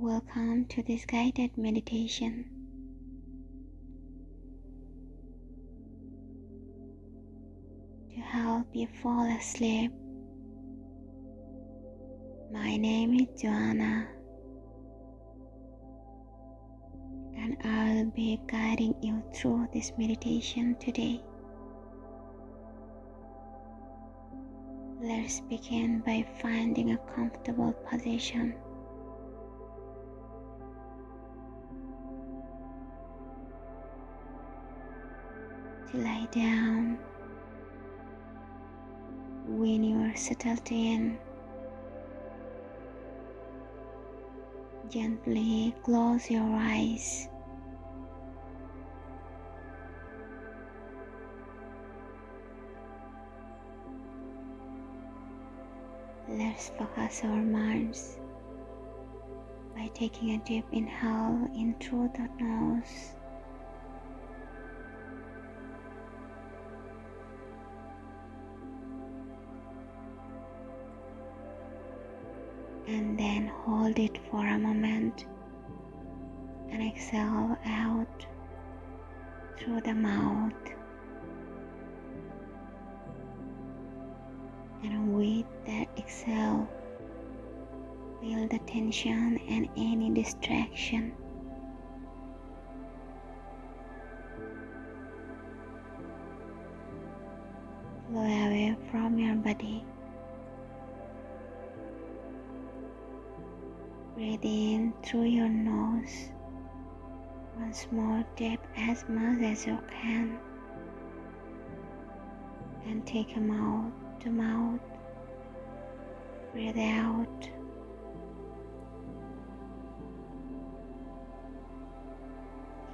Welcome to this guided meditation. To help you fall asleep, my name is Joanna, and I'll be guiding you through this meditation today. Let's begin by finding a comfortable position. To lie down when you are settled in. Gently close your eyes. Let's focus our minds by taking a deep inhale in through the nose. Then hold it for a moment and exhale out through the mouth. and with that exhale, feel the tension and any distraction. Flow away from your body. Breathe in through your nose. Once more, deep as much as you can. And take them out to mouth. Breathe out.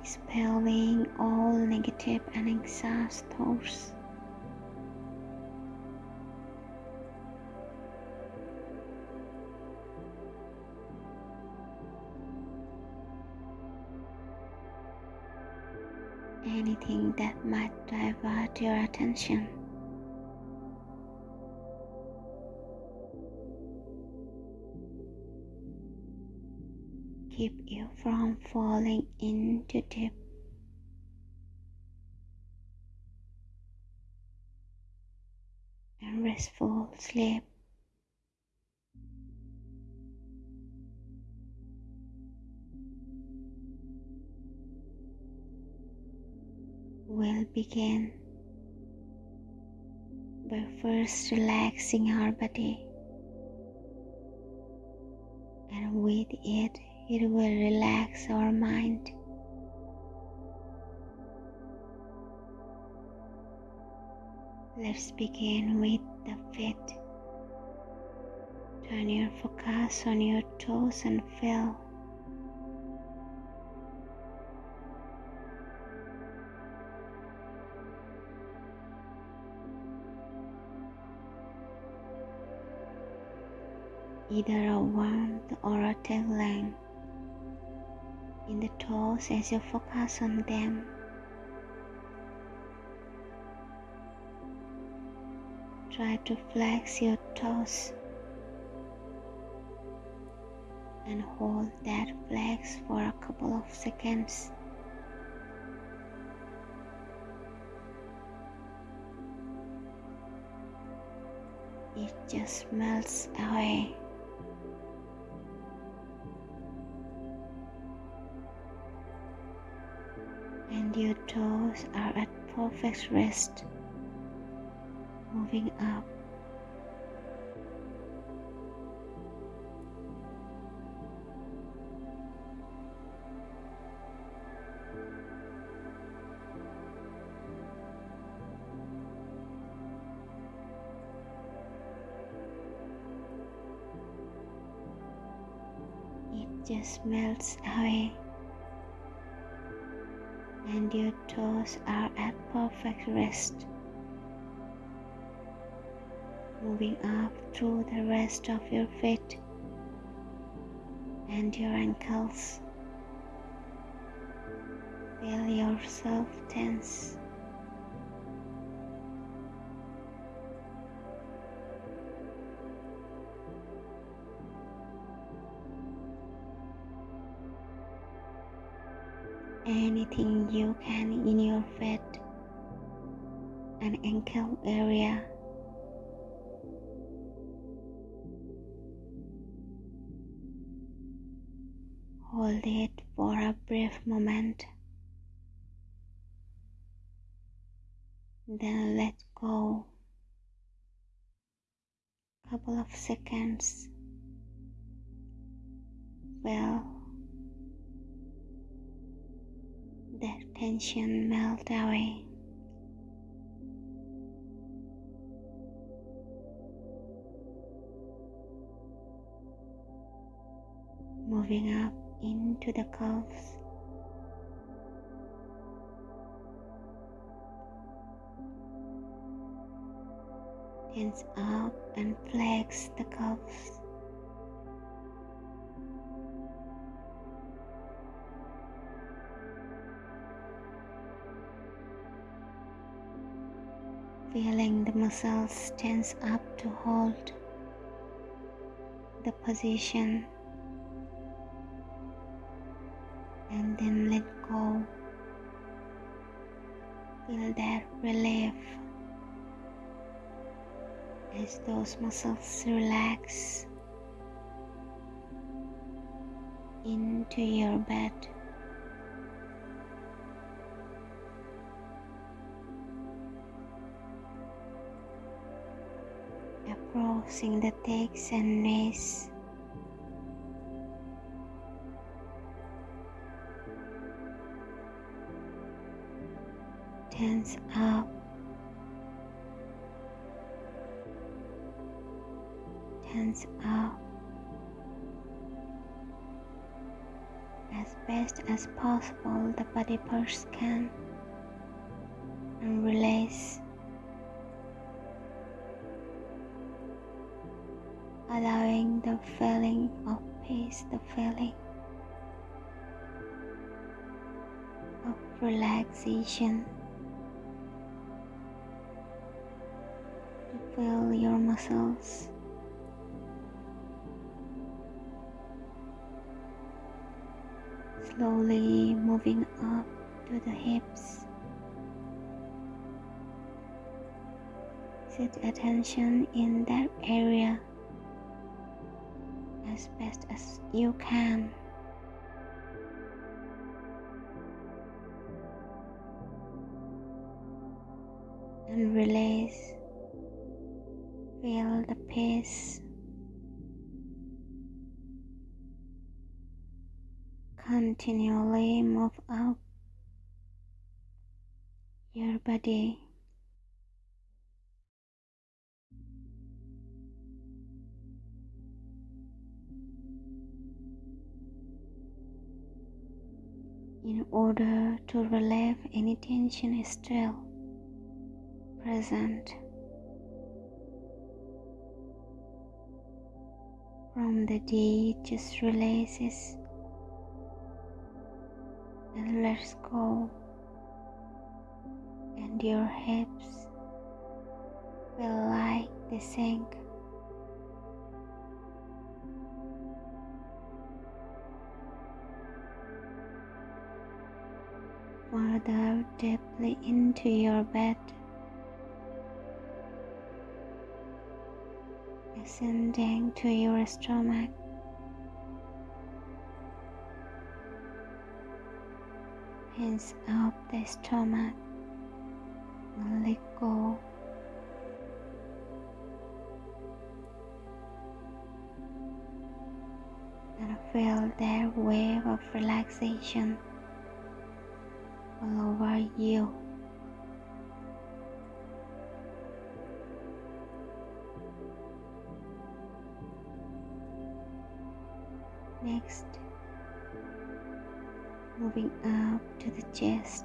Expelling all negative and anxious thoughts. Anything that might divert your attention. keep you from falling into deep and restful sleep. Begin by first relaxing our body and with it it will relax our mind. Let's begin with the feet. Turn your focus on your toes and feel. Either a warmth or a tingling in the toes as you focus on them. Try to flex your toes and hold that flex for a couple of seconds. It just melts away. And your toes are at perfect rest, moving up. It just melts away your toes are at perfect rest. Moving up through the rest of your feet and your ankles. Feel yourself tense. Anything you can in your feet and ankle area. Hold it for a brief moment. Then let go. A couple of seconds. Well, that tension melt away. Moving up into the calves. Tense up and flex the calves. Feeling the muscles tense up to hold the position and then let go. Feel that relief as those muscles relax into your bed. Approaching the legs and knees. Tense up. Tense up. As best as possible, the body parts can and release allowing the feeling of peace, the feeling of relaxation to feel your muscles. Slowly moving up to the hips. Set attention in that area as best as you can. And release. Feel the peace. Continually move up your body. In order to relieve any tension is still present. From the day just releases and lets go. And your hips feel like they sink further deeply into your bed, ascending to your stomach. Hands up the stomach let go. And feel that wave of relaxation all over you. Next, moving up to the chest.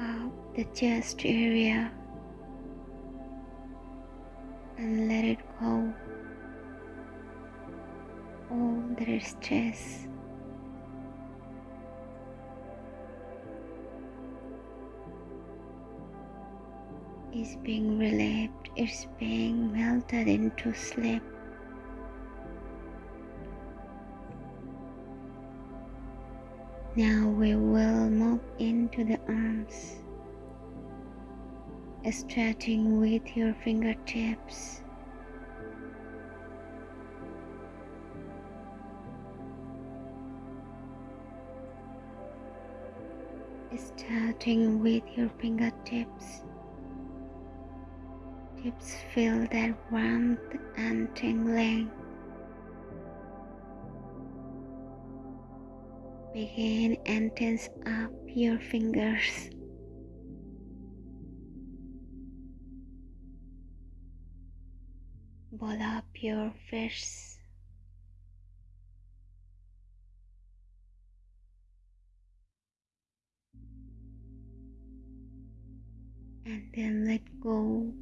Up the chest area and let it go other stress. is being relieved, it's being melted into sleep. Now we will move into the arms, stretching with your fingertips. Starting with your fingertips, tips feel that warmth and tingling. Begin and tense up your fingers. Ball up your fists. And then let go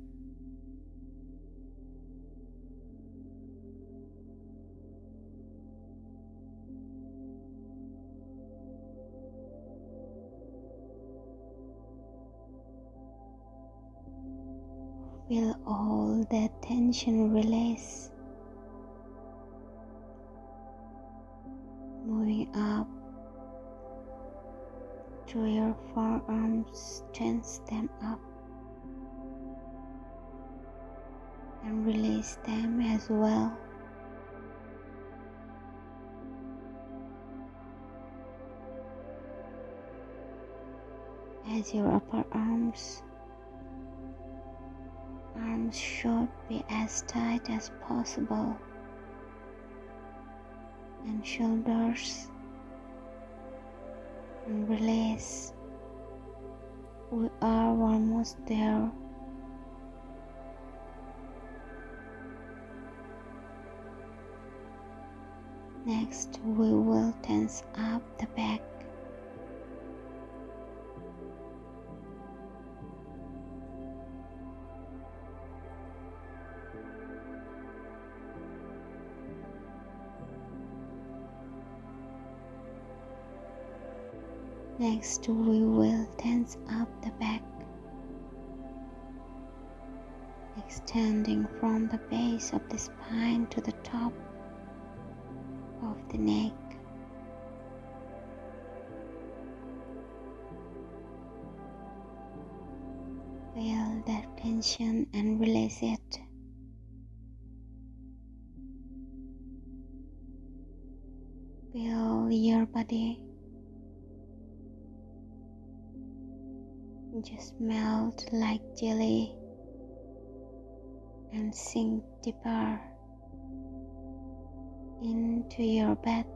Feel all that tension release. Moving up to your forearms, tense them up and release them as well. As your upper arms arms should be as tight as possible and shoulders and release. We are almost there. Next, we will tense up the back. Next, we will tense up the back, extending from the base of the spine to the top of the neck. Feel that tension and release it. Feel your body just melt like jelly and sink deeper into your bed.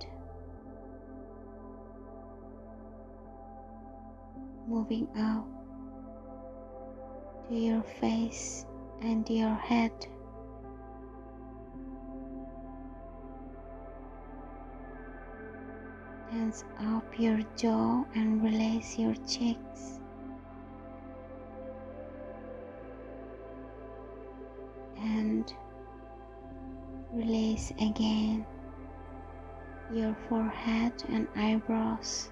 Moving out to your face and your head. Tense up your jaw and release your cheeks. and release again your forehead and eyebrows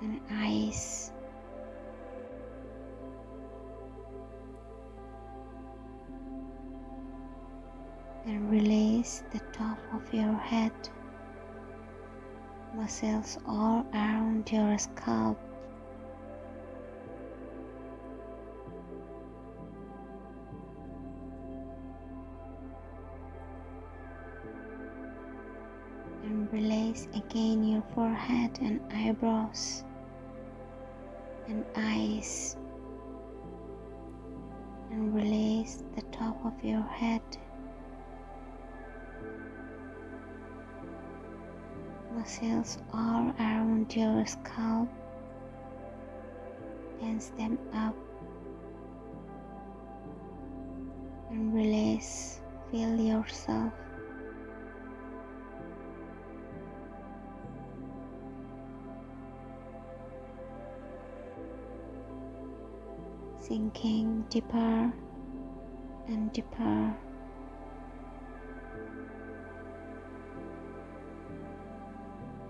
and eyes. And release the top of your head, muscles all around your scalp. Your forehead and eyebrows and eyes. And release the top of your head. Muscles all around your scalp. Tense them up. And release. Feel yourself sinking deeper and deeper.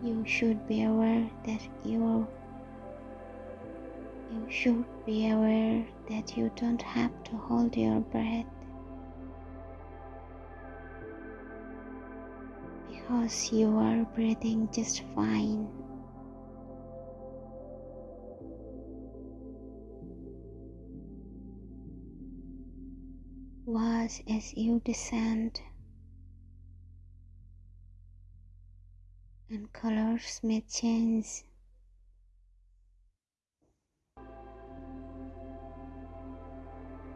You should be aware that you you should be aware that you don't have to hold your breath because you are breathing just fine. Watch as you descend and colors may change.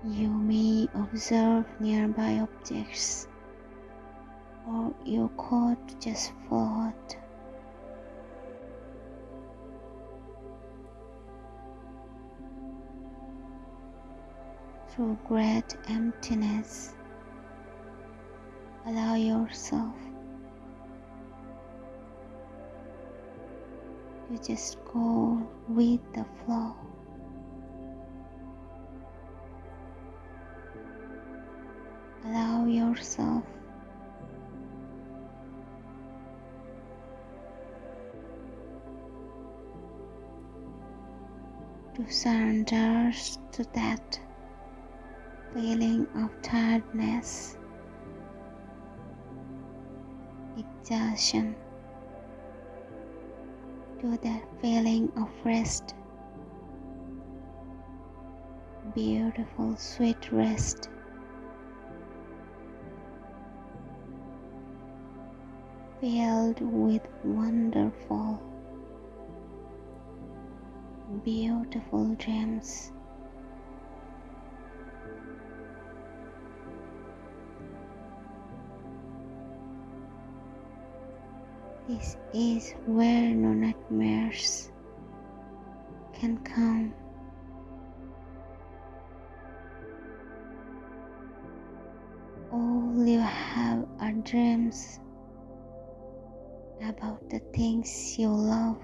You may observe nearby objects or you could just float. Through great emptiness, allow yourself to just go with the flow. Allow yourself to surrender to that feeling of tiredness, exhaustion, to that feeling of rest, beautiful, sweet rest. Filled with wonderful beautiful dreams. This is where no nightmares can come. All you have are dreams about the things you love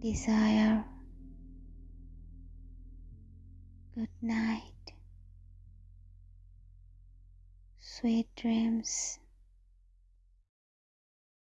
desire. Good night. Sweet dreams.